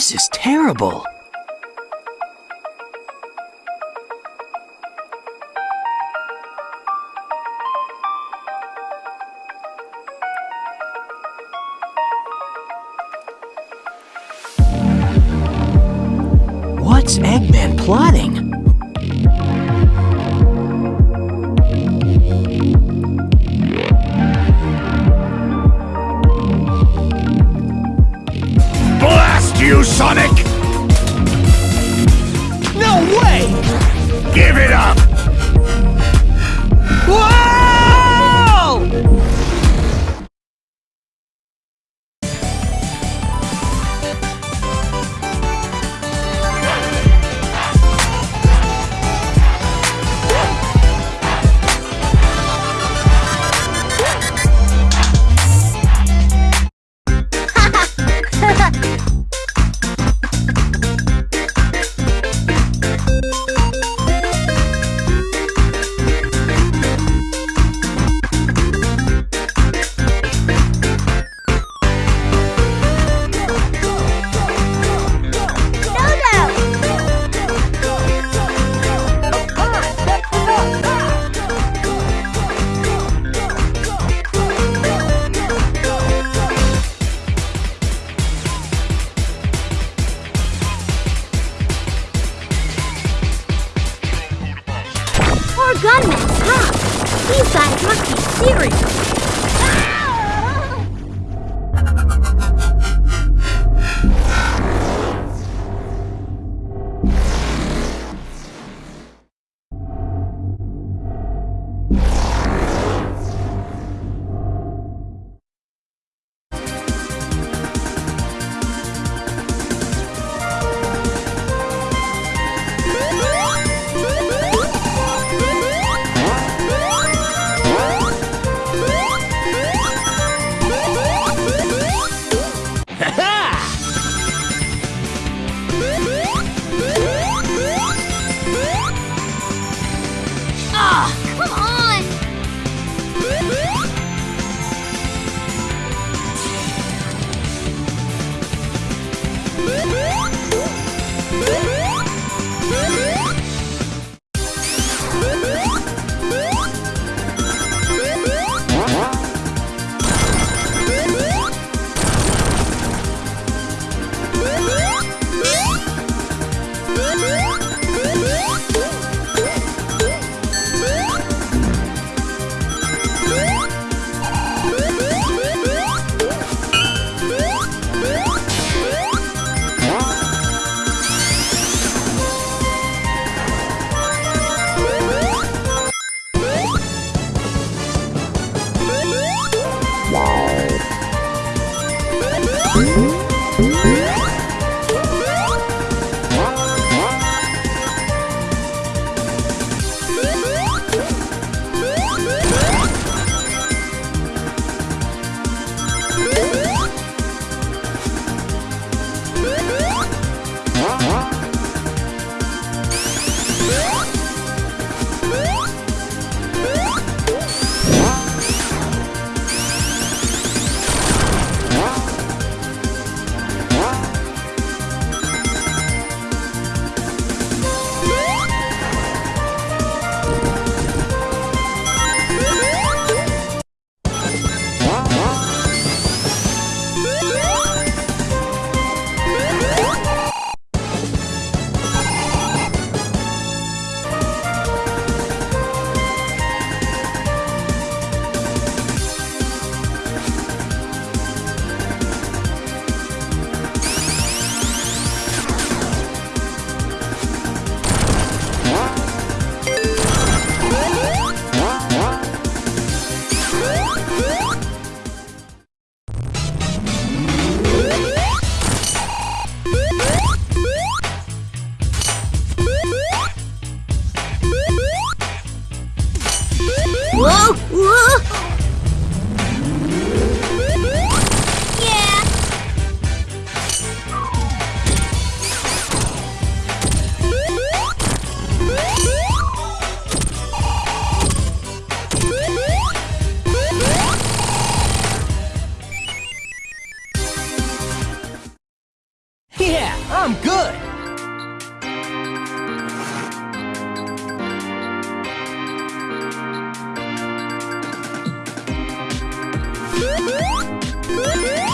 This is terrible. What's Eggman plotting? gunman, stop! These guys must be serious! Yeah! Whoa! Whoa! Yeah! Yeah, I'm good! Woohoo!